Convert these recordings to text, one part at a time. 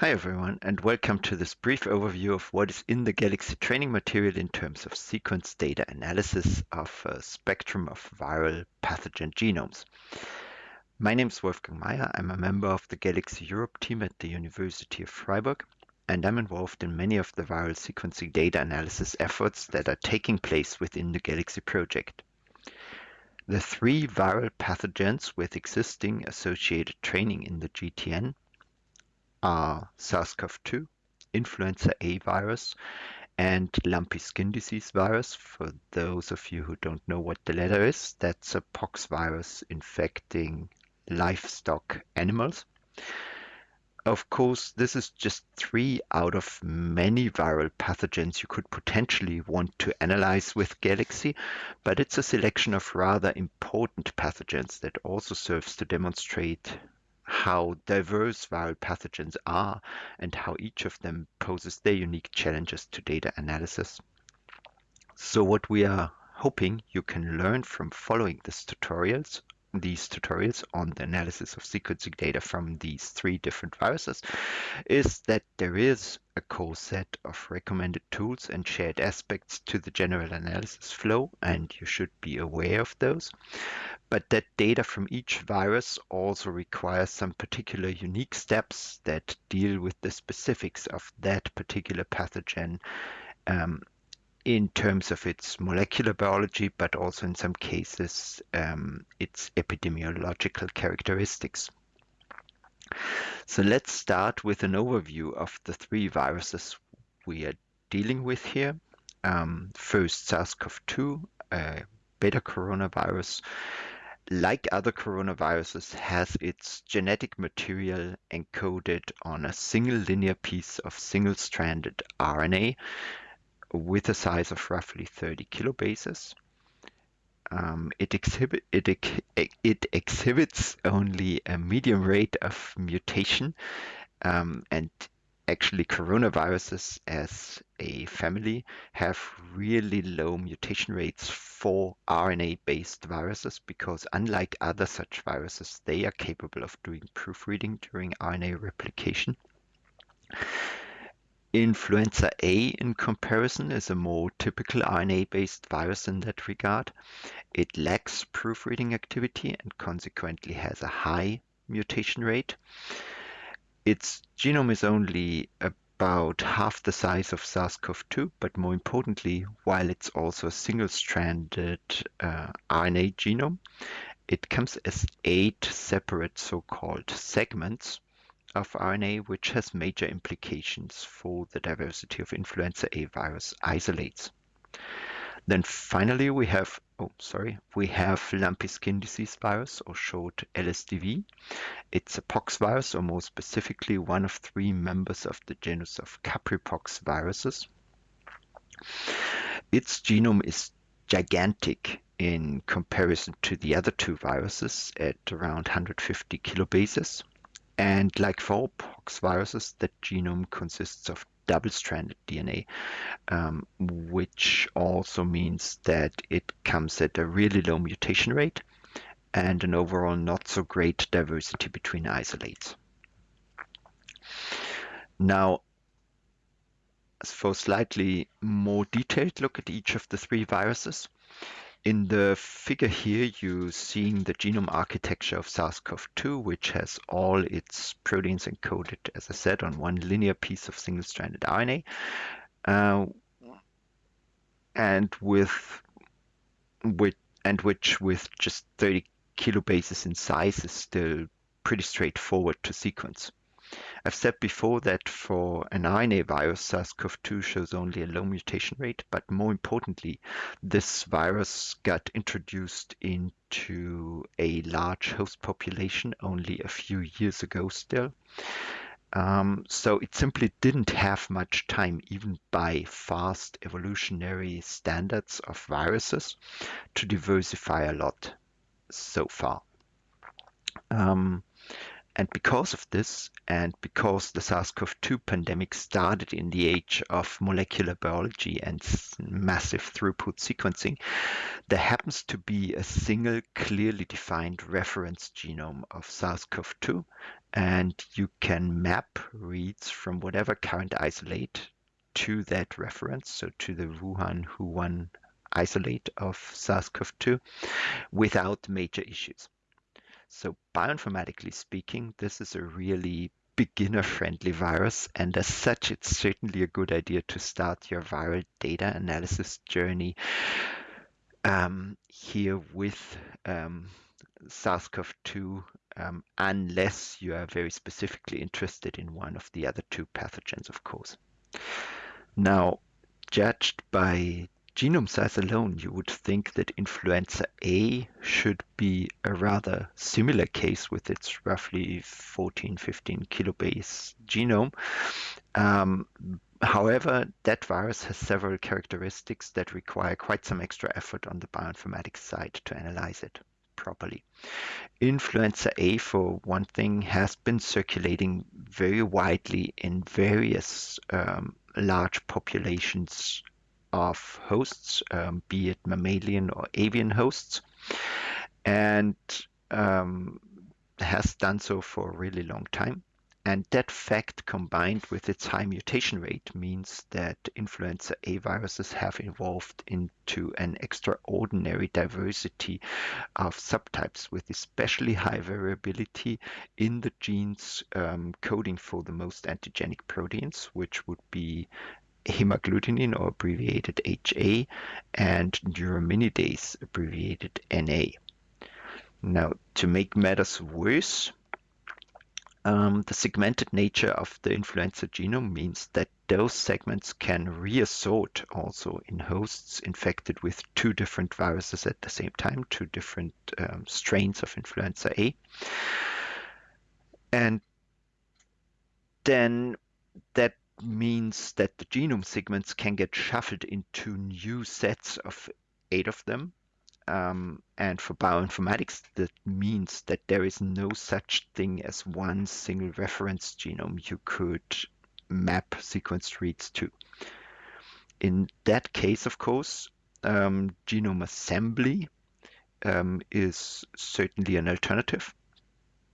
Hi everyone and welcome to this brief overview of what is in the Galaxy training material in terms of sequence data analysis of a spectrum of viral pathogen genomes. My name is Wolfgang Maier. I'm a member of the Galaxy Europe team at the University of Freiburg and I'm involved in many of the viral sequencing data analysis efforts that are taking place within the Galaxy project. The three viral pathogens with existing associated training in the GTN are SARS-CoV-2, influenza A virus, and lumpy skin disease virus. For those of you who don't know what the latter is, that's a pox virus infecting livestock animals. Of course, this is just three out of many viral pathogens you could potentially want to analyze with Galaxy, but it's a selection of rather important pathogens that also serves to demonstrate how diverse viral pathogens are and how each of them poses their unique challenges to data analysis. So what we are hoping you can learn from following these tutorials these tutorials on the analysis of sequencing data from these three different viruses is that there is a core set of recommended tools and shared aspects to the general analysis flow, and you should be aware of those. But that data from each virus also requires some particular unique steps that deal with the specifics of that particular pathogen um, in terms of its molecular biology, but also in some cases um, its epidemiological characteristics. So let's start with an overview of the three viruses we are dealing with here. Um, first, SARS-CoV-2, uh, beta coronavirus, like other coronaviruses, has its genetic material encoded on a single linear piece of single-stranded RNA with a size of roughly 30 kilobases. Um, it, exhibit, it, it, exhibits only a medium rate of mutation um, and actually coronaviruses as a family have really low mutation rates for RNA-based viruses because unlike other such viruses, they are capable of doing proofreading during RNA replication. Influenza A, in comparison, is a more typical RNA-based virus in that regard. It lacks proofreading activity and consequently has a high mutation rate. Its genome is only about half the size of SARS-CoV-2, but more importantly, while it's also a single-stranded uh, RNA genome, it comes as eight separate so-called segments of RNA, which has major implications for the diversity of influenza A virus isolates. Then finally, we have, oh, sorry, we have lumpy skin disease virus, or short LSDV. It's a pox virus, or more specifically, one of three members of the genus of Capripox viruses. Its genome is gigantic in comparison to the other two viruses at around 150 kilobases. And like for pox viruses, the genome consists of double-stranded DNA, um, which also means that it comes at a really low mutation rate and an overall not so great diversity between isolates. Now, for a slightly more detailed look at each of the three viruses, in the figure here, you're seeing the genome architecture of SARS-CoV-2, which has all its proteins encoded, as I said, on one linear piece of single-stranded RNA. Uh, and with, with and which with just 30 kilobases in size is still pretty straightforward to sequence. I've said before that for an RNA virus, SARS-CoV-2 shows only a low mutation rate, but more importantly, this virus got introduced into a large host population only a few years ago still. Um, so it simply didn't have much time, even by fast evolutionary standards of viruses, to diversify a lot so far. Um, and because of this, and because the SARS-CoV-2 pandemic started in the age of molecular biology and massive throughput sequencing, there happens to be a single clearly defined reference genome of SARS-CoV-2, and you can map reads from whatever current isolate to that reference, so to the Wuhan Hu1 isolate of SARS-CoV-2 without major issues. So bioinformatically speaking, this is a really beginner-friendly virus, and as such, it's certainly a good idea to start your viral data analysis journey um, here with um, SARS-CoV-2 um, unless you are very specifically interested in one of the other two pathogens, of course. Now, judged by genome size alone, you would think that influenza A should be a rather similar case with its roughly 14, 15 kilobase genome. Um, however, that virus has several characteristics that require quite some extra effort on the bioinformatics side to analyze it properly. Influenza A, for one thing, has been circulating very widely in various um, large populations of hosts, um, be it mammalian or avian hosts, and um, has done so for a really long time. And that fact combined with its high mutation rate means that influenza A viruses have evolved into an extraordinary diversity of subtypes with especially high variability in the genes um, coding for the most antigenic proteins, which would be hemagglutinin or abbreviated HA and neuraminidase abbreviated NA. Now, to make matters worse, um, the segmented nature of the influenza genome means that those segments can reassort also in hosts infected with two different viruses at the same time, two different um, strains of influenza A. And then means that the genome segments can get shuffled into new sets of eight of them. Um, and for bioinformatics, that means that there is no such thing as one single reference genome you could map sequence reads to. In that case, of course, um, genome assembly um, is certainly an alternative.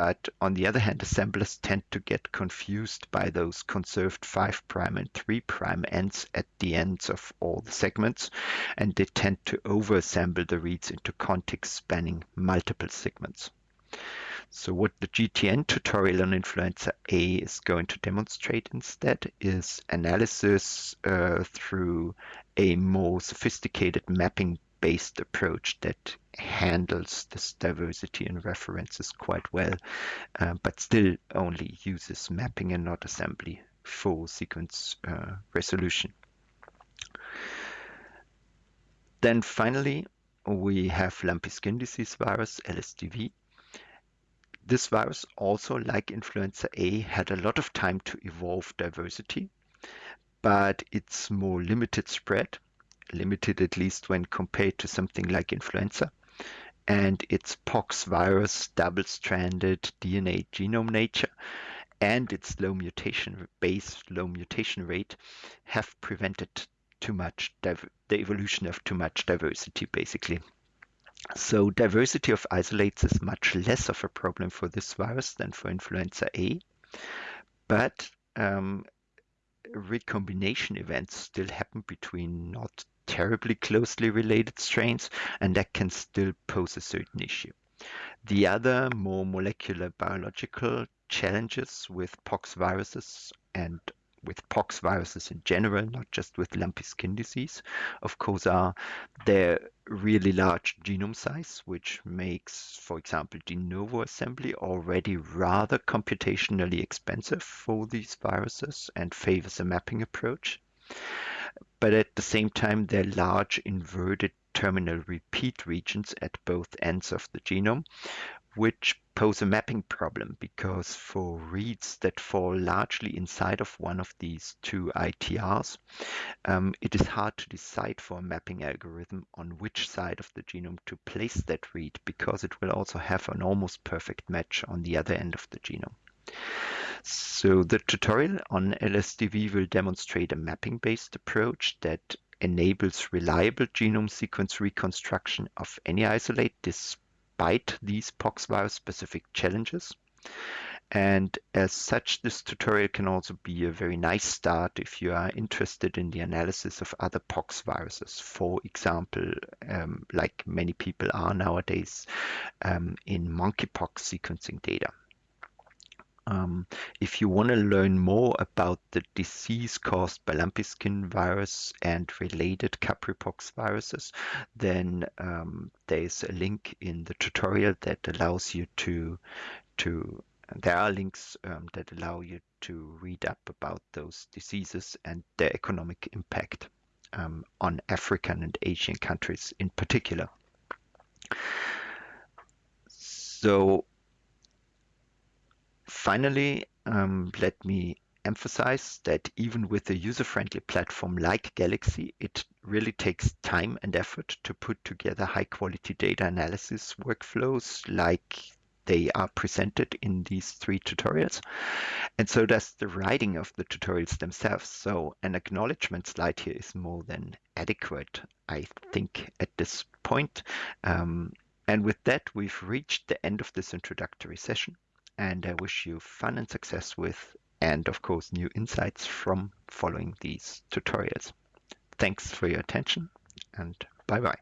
But on the other hand, assemblers tend to get confused by those conserved 5' and 3' ends at the ends of all the segments, and they tend to overassemble the reads into context spanning multiple segments. So what the GTN tutorial on influenza A is going to demonstrate instead is analysis uh, through a more sophisticated mapping based approach that handles this diversity in references quite well, uh, but still only uses mapping and not assembly for sequence uh, resolution. Then finally, we have lumpy skin disease virus, LSDV. This virus, also like influenza A, had a lot of time to evolve diversity, but it's more limited spread limited at least when compared to something like influenza. And its pox virus double-stranded DNA genome nature and its low mutation base, low mutation rate have prevented too much the evolution of too much diversity, basically. So diversity of isolates is much less of a problem for this virus than for influenza A, but um, recombination events still happen between not terribly closely related strains, and that can still pose a certain issue. The other more molecular biological challenges with pox viruses and with pox viruses in general, not just with lumpy skin disease, of course, uh, are their really large genome size, which makes, for example, de novo assembly already rather computationally expensive for these viruses and favors a mapping approach. But at the same time, their large inverted terminal repeat regions at both ends of the genome, which pose a mapping problem because for reads that fall largely inside of one of these two ITRs, um, it is hard to decide for a mapping algorithm on which side of the genome to place that read because it will also have an almost perfect match on the other end of the genome. So the tutorial on LSDV will demonstrate a mapping-based approach that enables reliable genome sequence reconstruction of any isolate despite these poxvirus-specific challenges. And as such, this tutorial can also be a very nice start if you are interested in the analysis of other pox viruses. For example, um, like many people are nowadays um, in monkeypox sequencing data. Um, if you want to learn more about the disease caused by lumpy skin virus and related capripox viruses, then um, there's a link in the tutorial that allows you to to there are links um, that allow you to read up about those diseases and their economic impact um, on African and Asian countries in particular. So finally, um, let me emphasize that even with a user-friendly platform like Galaxy, it really takes time and effort to put together high-quality data analysis workflows like they are presented in these three tutorials. And so does the writing of the tutorials themselves. So an acknowledgement slide here is more than adequate, I think, at this point. Um, and with that, we've reached the end of this introductory session. And I wish you fun and success with, and of course, new insights from following these tutorials. Thanks for your attention and bye bye.